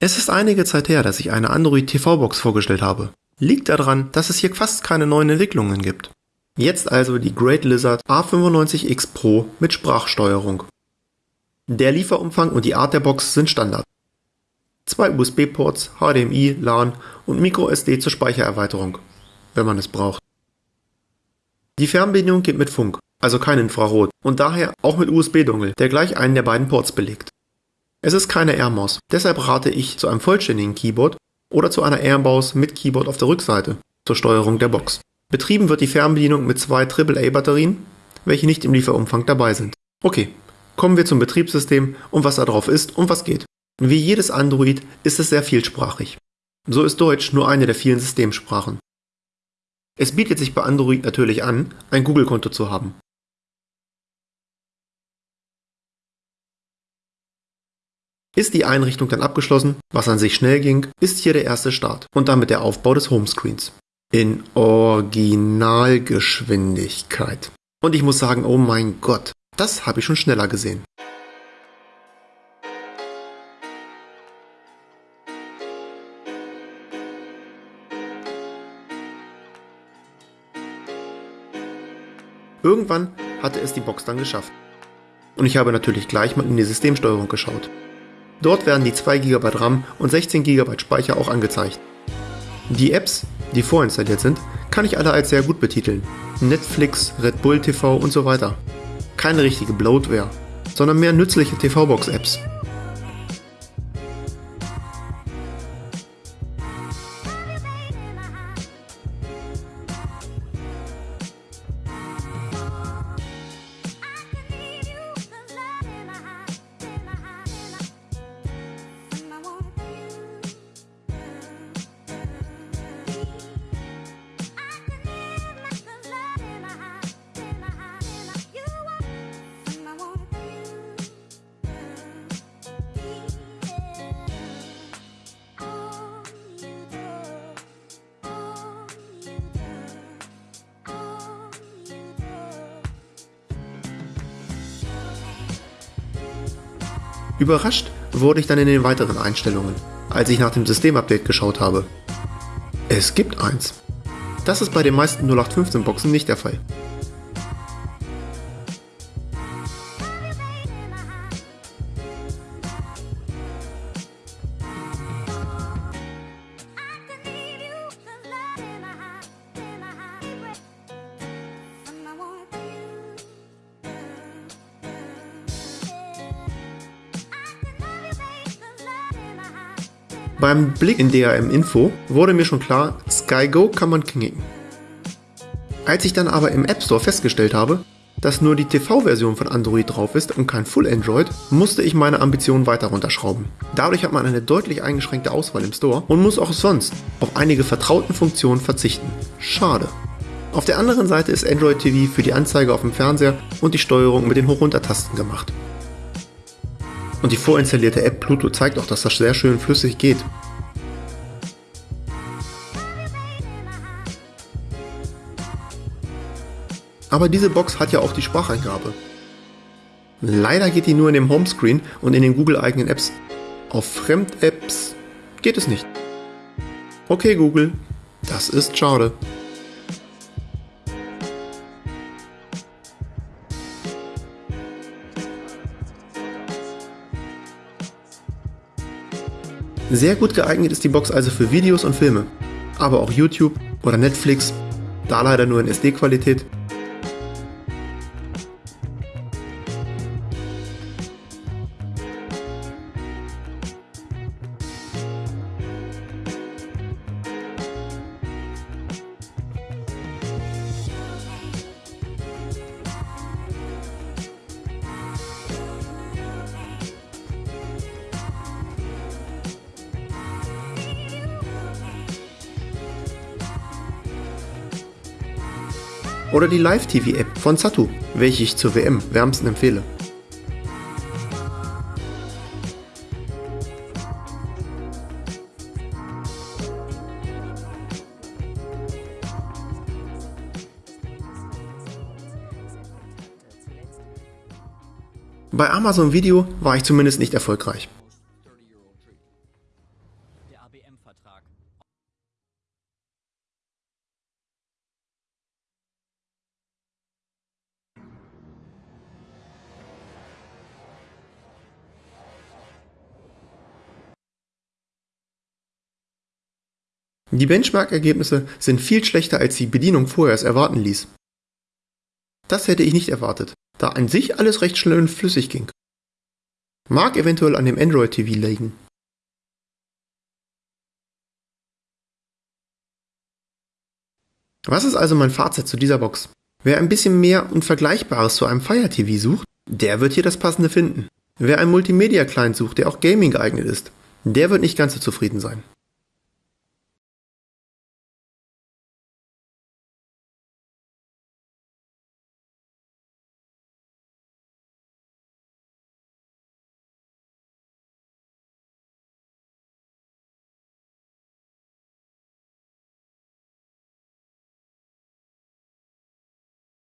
Es ist einige Zeit her, dass ich eine Android TV-Box vorgestellt habe. Liegt daran, dass es hier fast keine neuen Entwicklungen gibt. Jetzt also die Great Lizard A95X Pro mit Sprachsteuerung. Der Lieferumfang und die Art der Box sind Standard. Zwei USB-Ports, HDMI, LAN und MicroSD zur Speichererweiterung, wenn man es braucht. Die Fernbedienung geht mit Funk, also kein Infrarot und daher auch mit USB-Dongle, der gleich einen der beiden Ports belegt. Es ist keine AirMaus, deshalb rate ich zu einem vollständigen Keyboard oder zu einer AirMaus mit Keyboard auf der Rückseite zur Steuerung der Box. Betrieben wird die Fernbedienung mit zwei AAA-Batterien, welche nicht im Lieferumfang dabei sind. Okay, kommen wir zum Betriebssystem und was da drauf ist und was geht. Wie jedes Android ist es sehr vielsprachig. So ist Deutsch nur eine der vielen Systemsprachen. Es bietet sich bei Android natürlich an, ein Google-Konto zu haben. Ist die Einrichtung dann abgeschlossen, was an sich schnell ging, ist hier der erste Start und damit der Aufbau des Homescreens in Originalgeschwindigkeit. Und ich muss sagen, oh mein Gott, das habe ich schon schneller gesehen. Irgendwann hatte es die Box dann geschafft. Und ich habe natürlich gleich mal in die Systemsteuerung geschaut. Dort werden die 2 GB RAM und 16 GB Speicher auch angezeigt. Die Apps, die vorinstalliert sind, kann ich alle als sehr gut betiteln. Netflix, Red Bull TV und so weiter. Keine richtige Bloatware, sondern mehr nützliche TV-Box-Apps. Überrascht wurde ich dann in den weiteren Einstellungen, als ich nach dem Systemupdate geschaut habe. Es gibt eins. Das ist bei den meisten 0815 Boxen nicht der Fall. Beim Blick in DRM Info wurde mir schon klar, SkyGo kann man knicken. Als ich dann aber im App Store festgestellt habe, dass nur die TV-Version von Android drauf ist und kein Full Android, musste ich meine Ambitionen weiter runterschrauben. Dadurch hat man eine deutlich eingeschränkte Auswahl im Store und muss auch sonst auf einige vertrauten Funktionen verzichten. Schade. Auf der anderen Seite ist Android TV für die Anzeige auf dem Fernseher und die Steuerung mit den Hoch-Runter-Tasten gemacht. Und die vorinstallierte App Pluto zeigt auch, dass das sehr schön flüssig geht. Aber diese Box hat ja auch die Spracheingabe. Leider geht die nur in dem Homescreen und in den Google-eigenen Apps. Auf Fremd-Apps geht es nicht. Okay Google, das ist schade. Sehr gut geeignet ist die Box also für Videos und Filme, aber auch YouTube oder Netflix, da leider nur in SD-Qualität oder die Live-TV-App von Satu, welche ich zur WM wärmsten empfehle. Bei Amazon Video war ich zumindest nicht erfolgreich. Die Benchmark-Ergebnisse sind viel schlechter, als die Bedienung vorher es erwarten ließ. Das hätte ich nicht erwartet, da an sich alles recht schnell und flüssig ging. Mag eventuell an dem Android TV liegen. Was ist also mein Fazit zu dieser Box? Wer ein bisschen mehr und Vergleichbares zu einem Fire TV sucht, der wird hier das passende finden. Wer einen Multimedia-Client sucht, der auch Gaming geeignet ist, der wird nicht ganz so zufrieden sein.